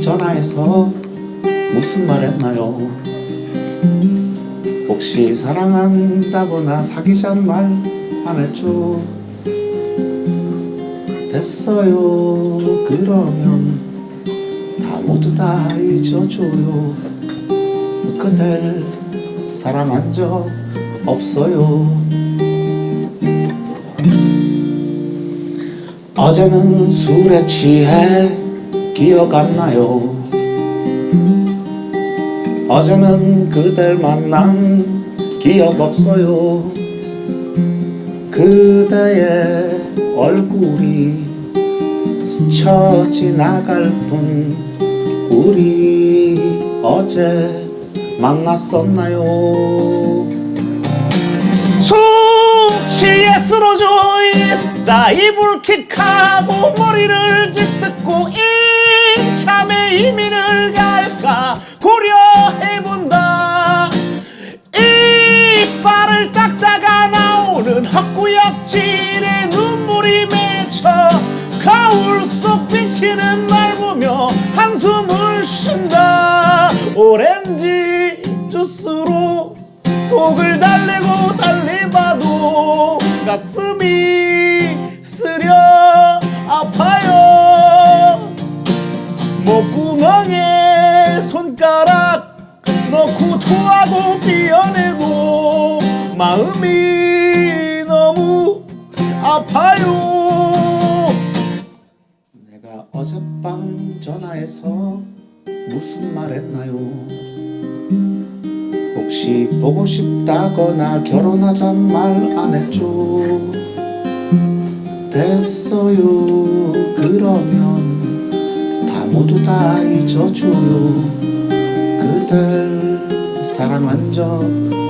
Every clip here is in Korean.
전화해서 무슨 말 했나요? 혹시 사랑한다거나 사귀자는 말 안 했죠? 됐어요 그러면 다 모두 다 잊어줘요 그댈 사랑한 적 없어요 어제는 술에 취해 기억 안 나요. 어제는 그댈 만난 기억 없어요. 그대의 얼굴이 스쳐 지나갈 뿐 우리 어제 만났었나요? 수치에 쓰러져 있다. 이불킥하고 머리를 짓듣고 이 참에 이민을 갈까 고려해본다. 이빨을 닦다가 나오는 헛구역질에 눈물이 맺혀 거울 속 비치는 날 보며 한숨을 쉰다. 오렌지 주스로 속을 달래고 달래봐도 가슴이 마음이 너무 아파요. 내가 어젯밤 전화해서 무슨 말 했나요? 혹시 보고 싶다거나 결혼하잔 말 안 했죠? 됐어요. 그러면 다 모두 다 잊어줘요. 그댈 사랑한 적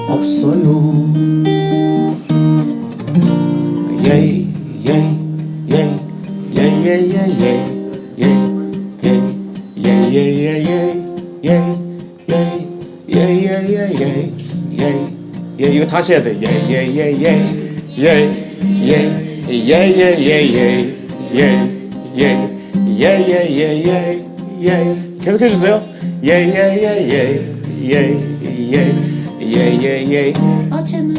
없어요 예이 예이 예이 예이 예이 예이 예이 예이 예이 예이 예이 예예예예예예 이거 다시 해야 돼. 예예예예예예예예예예예예예예예 계속해 주세요. 예예예예예예예예예예 어제는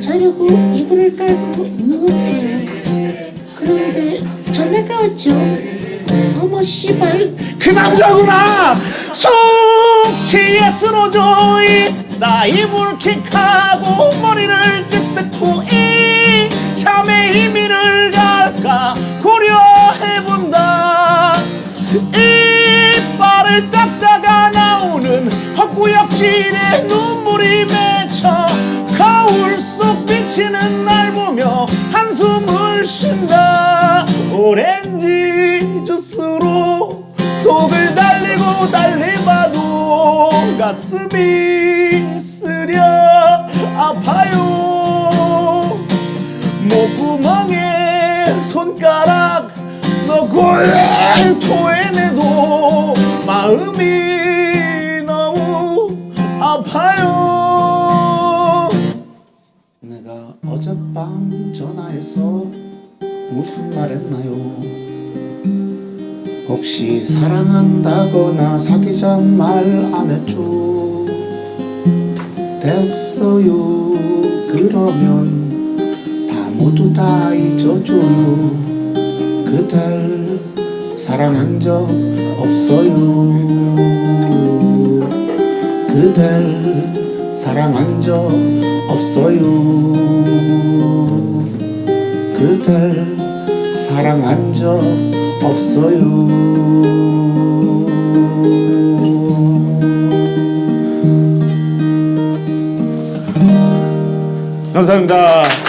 자려고 이불을 깔고 누웠어요. 그런데 전화가 왔죠. 어머 씨발. 그 남자구나! 숙취에 쓰러져 있다. 이불 킥하고 머리를 찢고 이참에 이민을 갈까 고려해본다. 이빨을 나오는 헛구역질에 눈물이 맺혀 거울 속 비치는 날 보며 한숨을 쉰다. 오렌지 주스로 속을 달리고 달리봐도 가슴이 쓰려 아파요. 목구멍에 손가락 넣고 토해내도 마음이 아파요 내가 어젯밤 전화해서 무슨 말 했나요? 혹시 사랑한다거나 사귀잔 말 안 했죠? 됐어요 그러면 다 모두 다 잊어줘요 그댈 사랑한 적 없어요 그댈 사랑한 적 없어요. 그댈 사랑한 적 없어요. 감사합니다